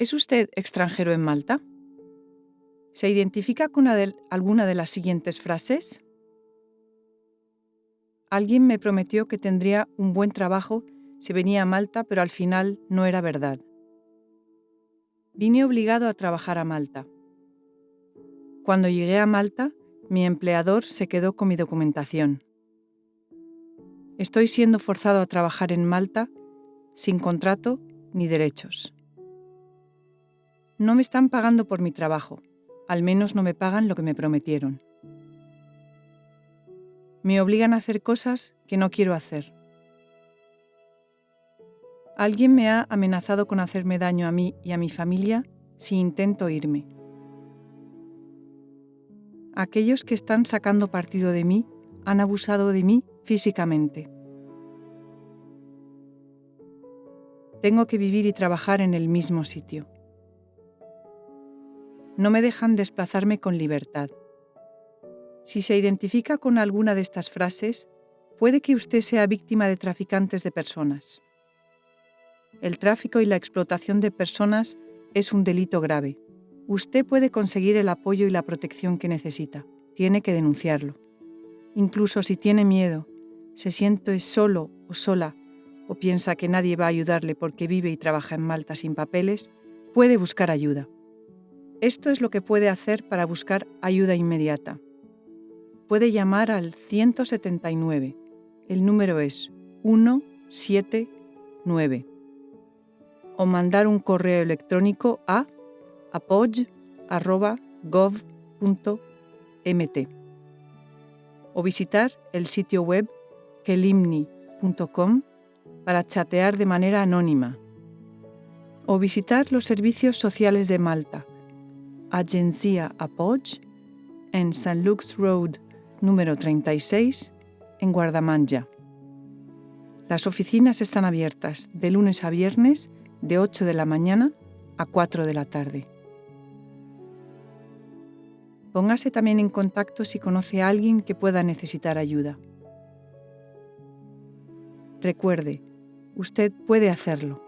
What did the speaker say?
¿Es usted extranjero en Malta? ¿Se identifica con alguna de las siguientes frases? Alguien me prometió que tendría un buen trabajo si venía a Malta, pero al final no era verdad. Vine obligado a trabajar a Malta. Cuando llegué a Malta, mi empleador se quedó con mi documentación. Estoy siendo forzado a trabajar en Malta sin contrato ni derechos. No me están pagando por mi trabajo, al menos no me pagan lo que me prometieron. Me obligan a hacer cosas que no quiero hacer. Alguien me ha amenazado con hacerme daño a mí y a mi familia si intento irme. Aquellos que están sacando partido de mí han abusado de mí físicamente. Tengo que vivir y trabajar en el mismo sitio. No me dejan desplazarme con libertad. Si se identifica con alguna de estas frases, puede que usted sea víctima de traficantes de personas. El tráfico y la explotación de personas es un delito grave. Usted puede conseguir el apoyo y la protección que necesita. Tiene que denunciarlo. Incluso si tiene miedo, se siente solo o sola o piensa que nadie va a ayudarle porque vive y trabaja en Malta sin papeles, puede buscar ayuda. Esto es lo que puede hacer para buscar ayuda inmediata. Puede llamar al 179. El número es 179. O mandar un correo electrónico a apoy.gov.mt o visitar el sitio web kelimni.com para chatear de manera anónima, o visitar los servicios sociales de Malta, Agencia Apoj, en St. Luke's Road número 36, en Guardamanja. Las oficinas están abiertas de lunes a viernes de 8 de la mañana a 4 de la tarde. Póngase también en contacto si conoce a alguien que pueda necesitar ayuda. Recuerde, Usted puede hacerlo.